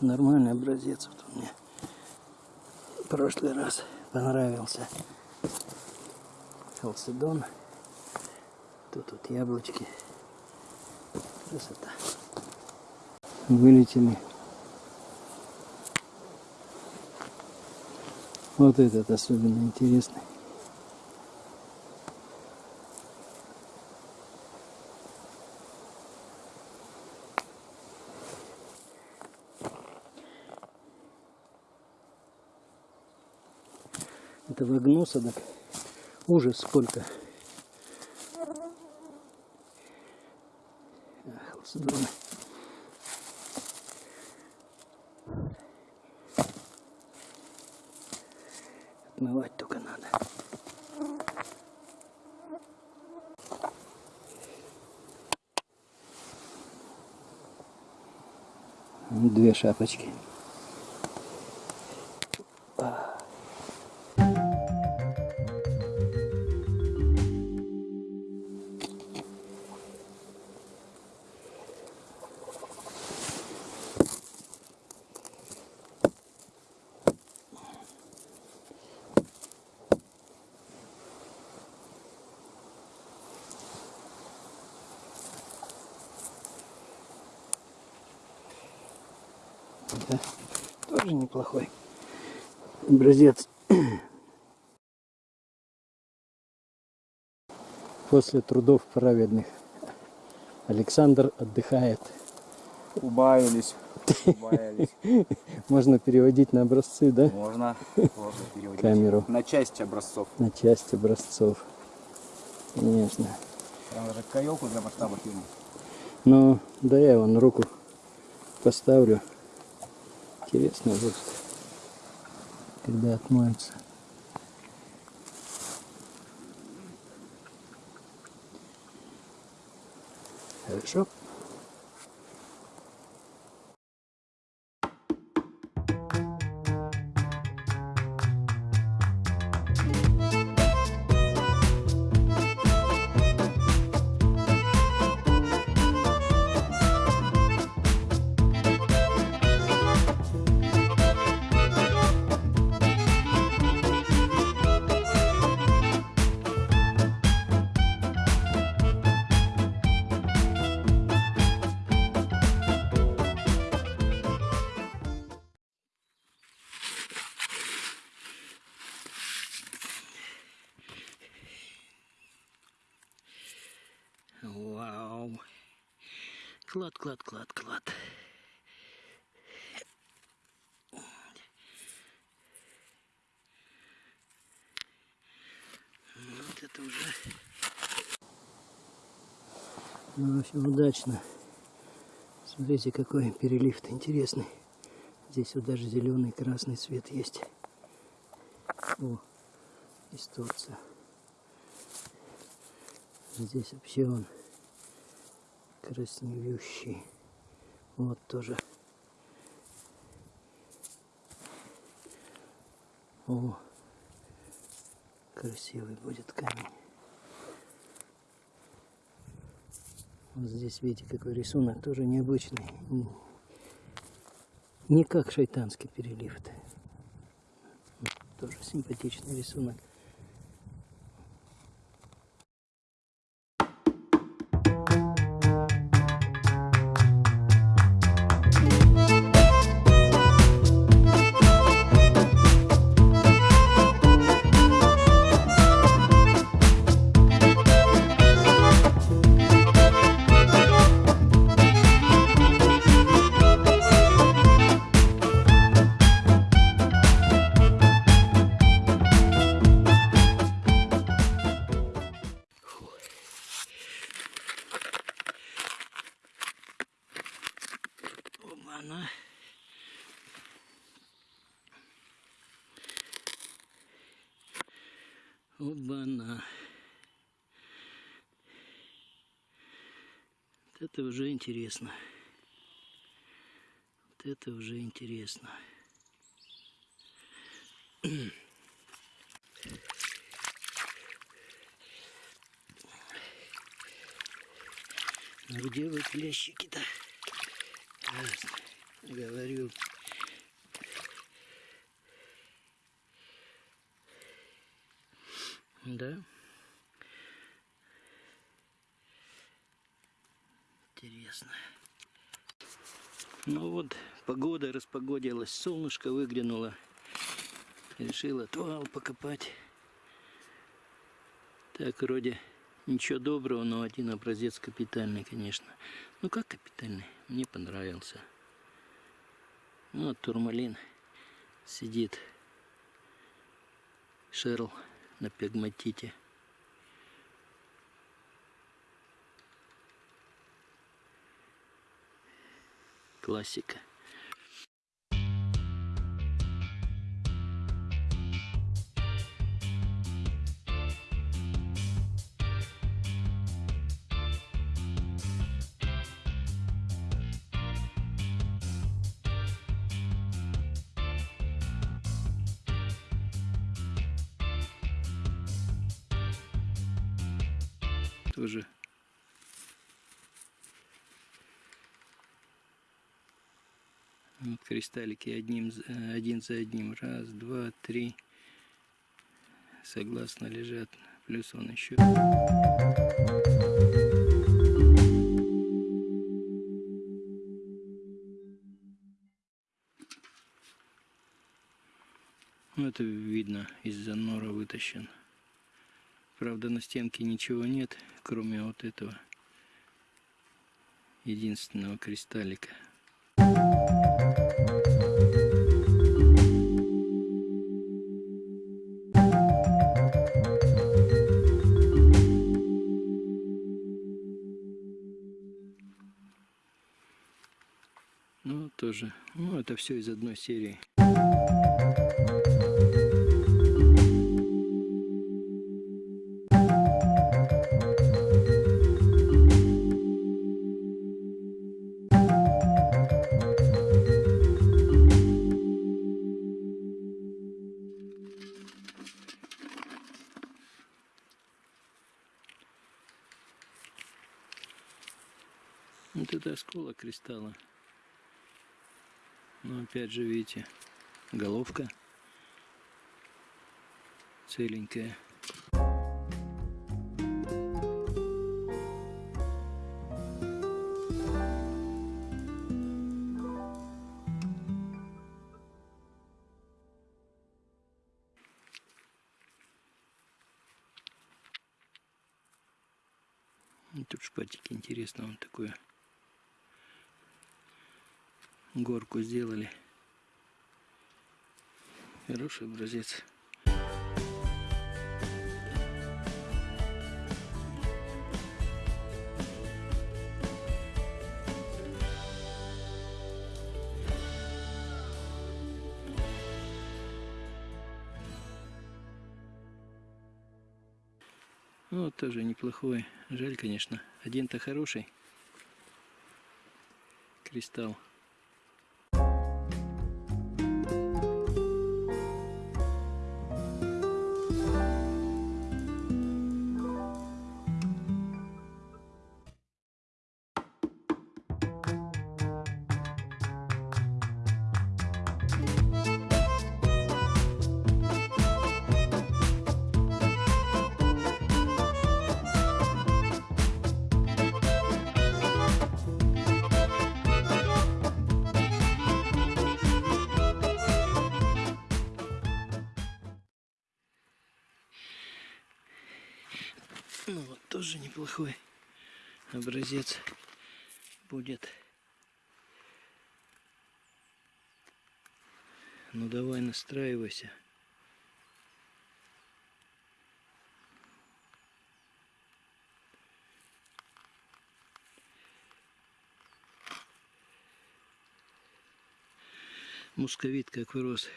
Нормальный образец. Вот он мне в прошлый раз понравился. Халцедон. Тут вот яблочки. Красота. Вылетели. Вот этот особенно интересный. Этого гноса, так ужас сколько. Ах, здорово. Отмывать только надо. Две шапочки. Да, тоже неплохой образец. После трудов праведных Александр отдыхает. Убавились. Убавились. Можно переводить на образцы, да? Можно, можно переводить. Камеру. На части образцов. На часть образцов. Конечно. Прям даже каелку для масштаба фильма. Ну, да я вон руку поставлю. Интересно будет, когда отмоется. Хорошо. Клад, клад, клад, клад. Вот это уже. Ну, в общем, удачно. Смотрите, какой перелив интересный. Здесь вот даже зеленый, красный цвет есть. О, исторция. Здесь вообще он краснеющий. Вот тоже. О, красивый будет камень. Вот здесь видите, какой рисунок, тоже необычный. Не как шайтанский перелив. -то. Тоже симпатичный рисунок. Оба-на. Вот это уже интересно. Вот это уже интересно. Ну где вы клещики-то? Говорю. Да. Интересно. Ну вот, погода распогодилась, солнышко выглянуло. Решил отвал покопать. Так, вроде ничего доброго, но один образец капитальный, конечно. Ну как капитальный? Мне понравился. Вот турмалин сидит. Шерл на пегматите. Классика. Тоже Вот кристаллики одним, э, один за одним. Раз, два, три. Согласно лежат. Плюс он еще. Ну, это видно, из-за нора вытащен. Правда, на стенке ничего нет, кроме вот этого единственного кристаллика. Ну, тоже. Ну, это все из одной серии. Вот это осколок кристалла. Но опять же, видите, головка целенькая. Горку сделали. Хороший образец. Ну, вот тоже неплохой. Жаль, конечно. Один-то хороший. Кристалл. Ну вот тоже неплохой образец будет. Ну давай настраивайся. Мусковит как вырос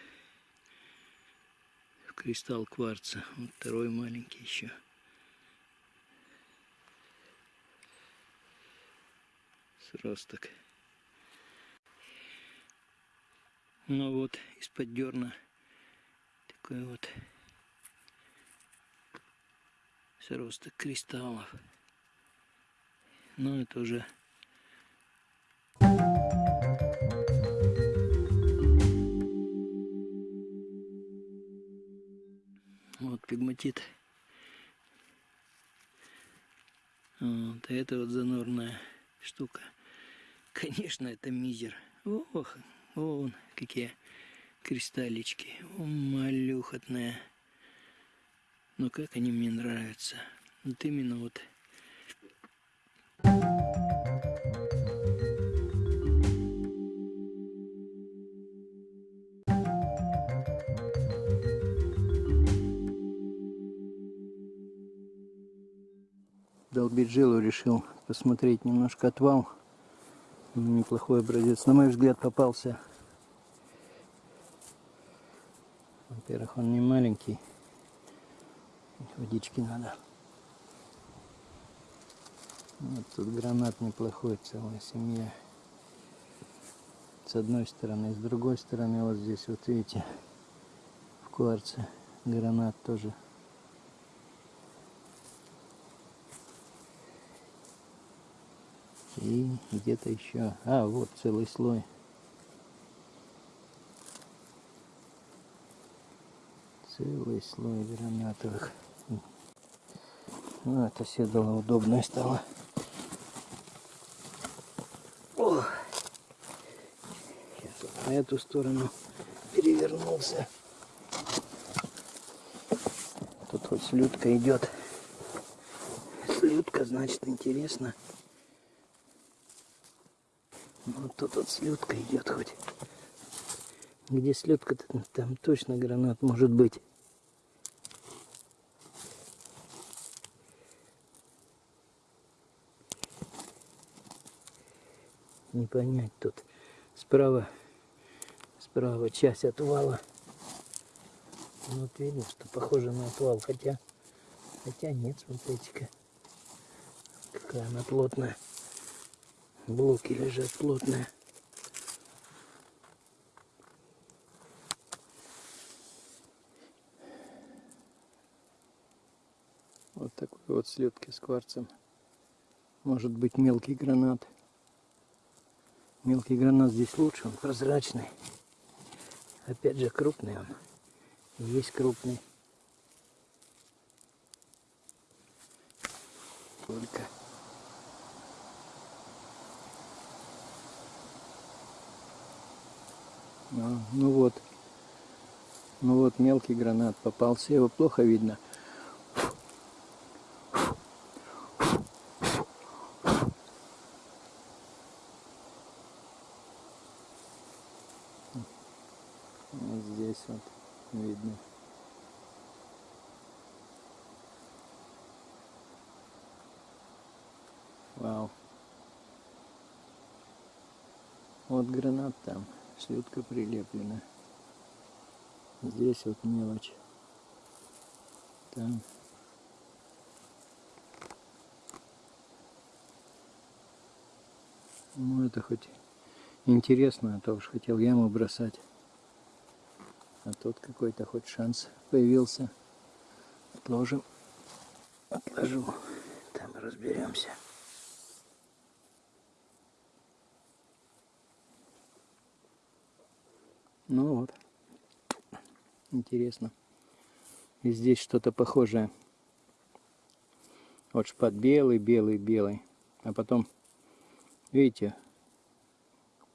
в кристалл кварца. Вот второй маленький еще. сросток. Ну вот, из-под дерна такой вот сросток кристаллов. Ну это уже вот пигматит. Вот, это вот занорная штука. Конечно, это мизер. Ох, вон какие кристаллички. О, малюхотная. Но как они мне нравятся. Вот именно вот. Долбить жилу решил посмотреть немножко отвал. Неплохой образец. На мой взгляд попался. Во-первых, он не маленький. Водички надо. Вот тут гранат неплохой, целая семья. С одной стороны, с другой стороны, вот здесь, вот видите, в кварце гранат тоже. И где-то еще. А, вот целый слой. Целый слой гранатовых. Ну, это седало удобное стало. О! Сейчас вот на эту сторону перевернулся. Тут хоть слюдка идет. Слюдка, значит, интересно. Вот тут вот слюдка идет хоть. Где слюдка, там точно гранат может быть. Не понять тут. Справа, справа часть отвала. Вот видно, что похоже на отвал. Хотя, хотя нет, смотрите-ка. Какая она плотная. Блоки лежат плотные. Вот такой вот слепки с кварцем. Может быть мелкий гранат. Мелкий гранат здесь лучше, он прозрачный. Опять же крупный он. Есть крупный. Только. А, ну вот. Ну вот мелкий гранат попался. Его плохо видно. Вот здесь вот видно. Вау. Вот гранат там, слюдка прилеплена. Здесь вот мелочь. Там. Ну это хоть интересно, а то уж хотел яму бросать. А тут какой-то хоть шанс появился. Отложим. Отложу. Там разберемся. Ну вот. Интересно. И здесь что-то похожее. Вот шпат белый, белый, белый. А потом, видите,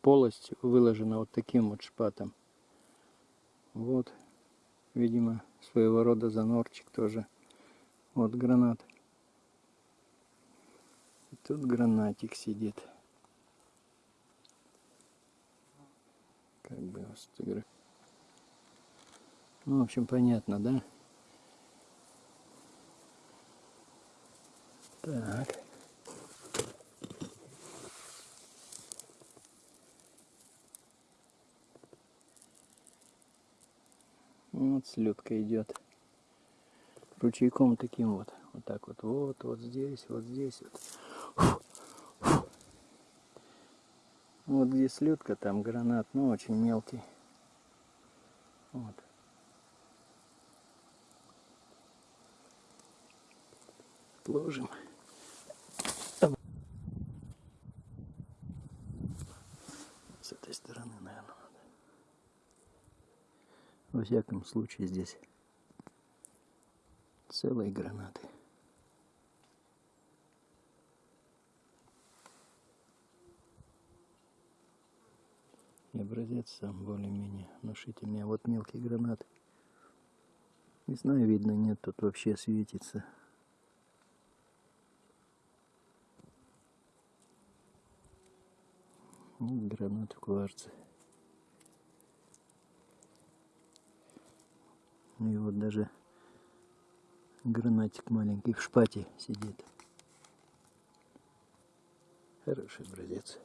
полость выложена вот таким вот шпатом. Вот, видимо, своего рода занорчик тоже. Вот гранат. И тут гранатик сидит. Как бы сфотографировать. Ну, в общем, понятно, да? Так. Вот слетка идет. Ручейком таким вот. Вот так вот. Вот, вот здесь, вот здесь вот. Вот где слетка, там гранат, но очень мелкий. Вот. Ложим. С этой стороны, наверное, надо. Во всяком случае здесь Целые гранаты. Образец сам более-менее внушительный. А вот мелкий гранат. Не знаю, видно, нет, тут вообще светится. Ну, гранат в кварце. Ну и вот даже гранатик маленький в шпате сидит. Хороший образец.